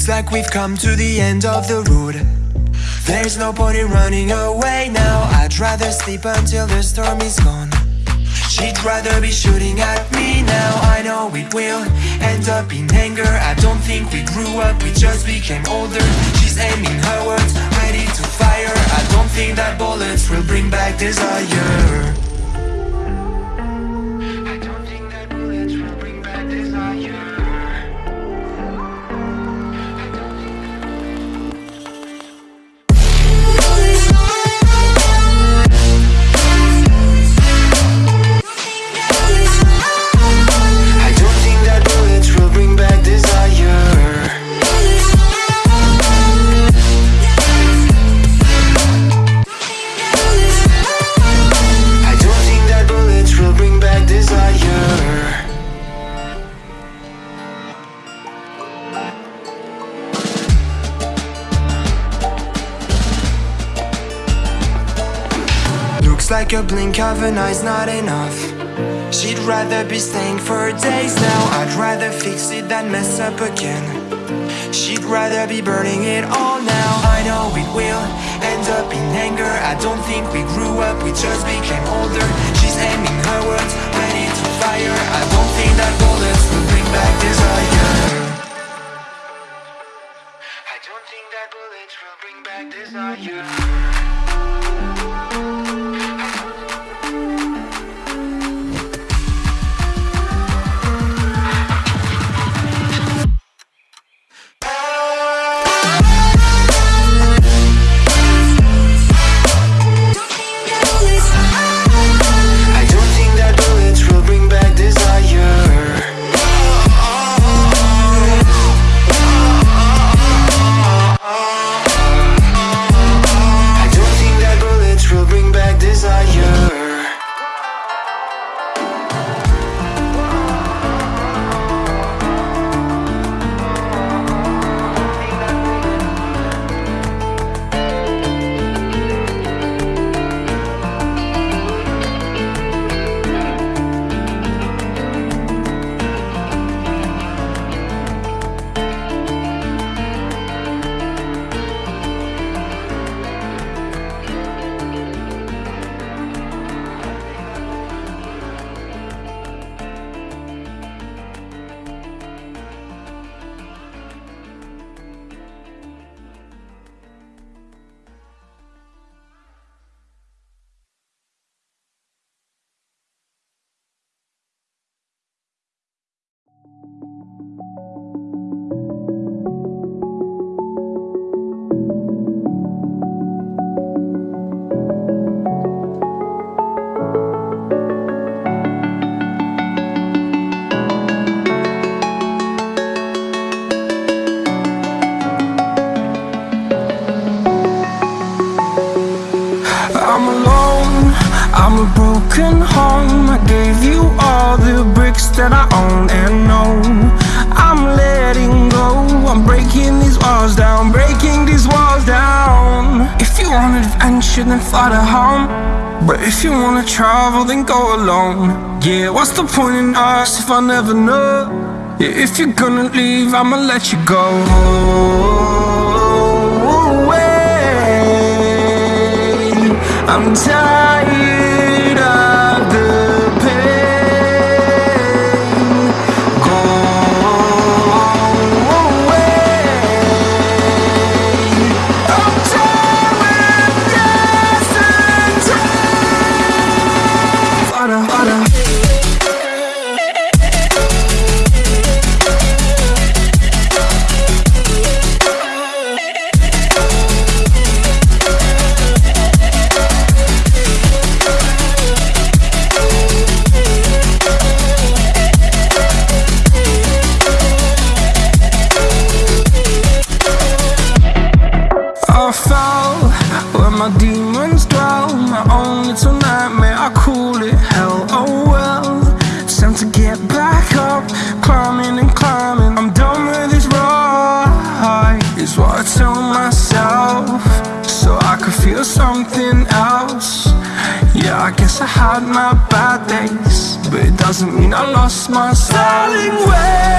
Looks like we've come to the end of the road. There's no point in running away now. I'd rather sleep until the storm is gone. She'd rather be shooting at me now. I know it will end up in anger. I don't think we grew up, we just became older. She's aiming her words, ready to fire. I don't think that bullets will bring back desire like a blink of an eye's not enough. She'd rather be staying for days now. I'd rather fix it than mess up again. She'd rather be burning it all now. I know it will end up in anger. I don't think we grew up, we just became older. She's aiming her words, ready to fire. I don't think that bullets will bring back desire. I don't think that bullets will bring back desire want adventure then fly to home. But if you wanna travel then go alone. Yeah, what's the point in us if I never know? Yeah, if you're gonna leave I'ma let you go. Away. I'm tired had my bad days, but it doesn't mean I lost my styling Darling,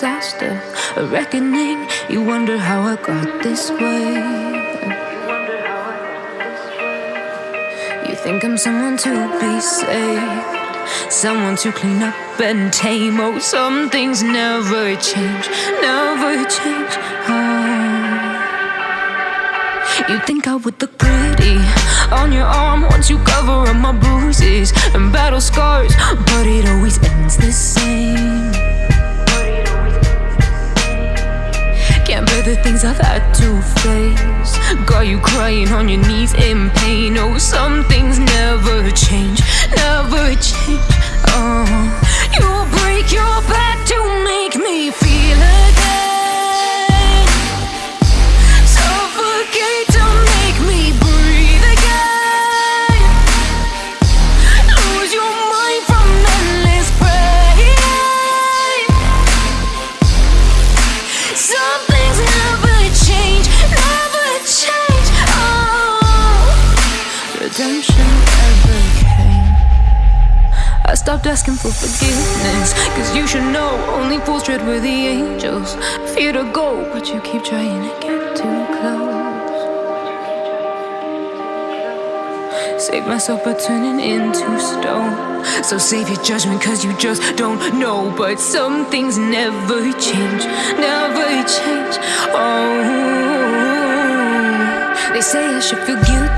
disaster, a reckoning. You wonder how I got this way. You think I'm someone to be saved, someone to clean up and tame. Oh, some things never change, never change. Oh. You think I would look pretty on your arm once you cover up my bruises and battle scars, but it always ends the same. The things I've had to face. Got you crying on your knees in pain. Oh, some things never change, never change. Oh, you break your back to make me feel stopped asking for forgiveness, cause you should know only fools tread with the angels. Fear to go, but you keep trying to get too close. Save myself by turning into stone. So save your judgment, cause you just don't know. But some things never change, never change. Oh, they say I should feel guilty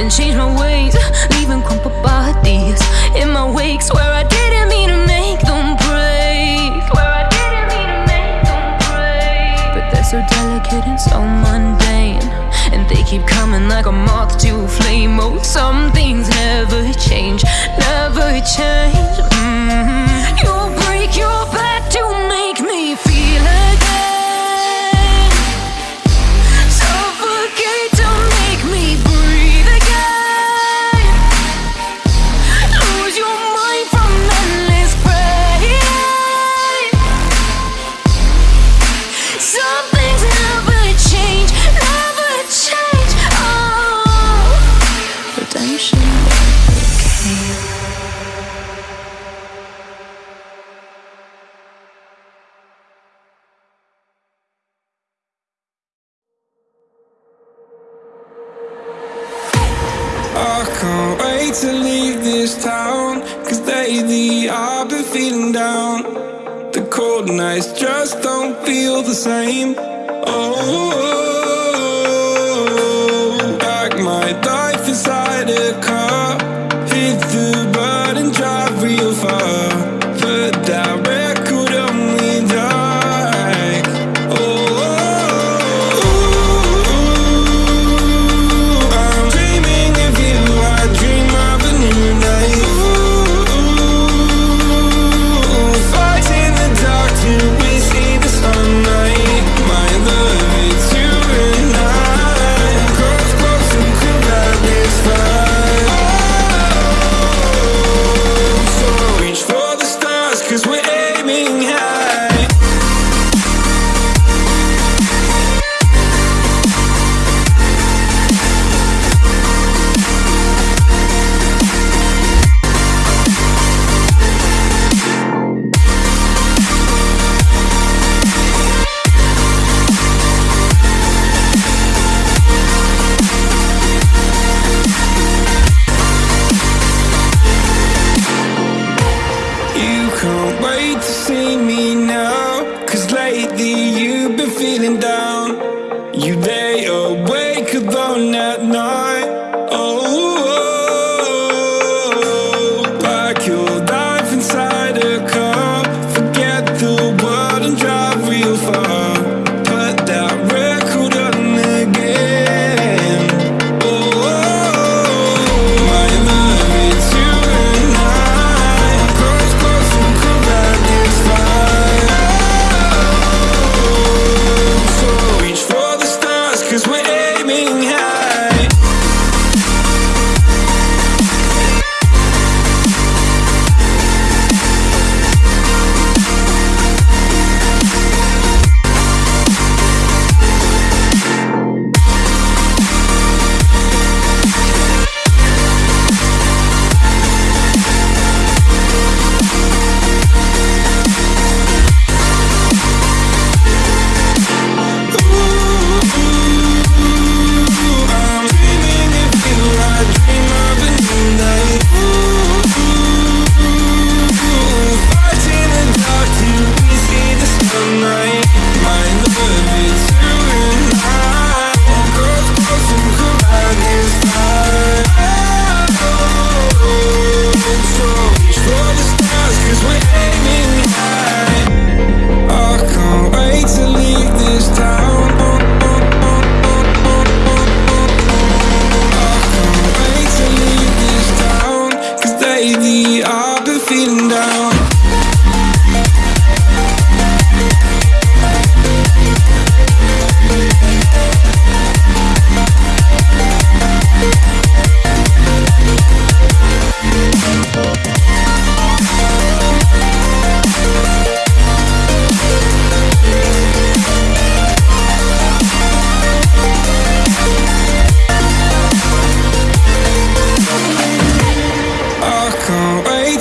and change my ways, leaving crumpled bodies in my wakes where I didn't mean to make them break. Swear I didn't mean to make them break. But they're so delicate and so mundane. And they keep coming like a moth to a flame. Oh, some things never change, never change. To leave this town. Cause lately I've been feeling down. The cold nights just don't feel the same. Oh,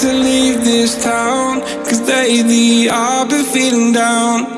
to leave this town. Cause lately I've been feeling down.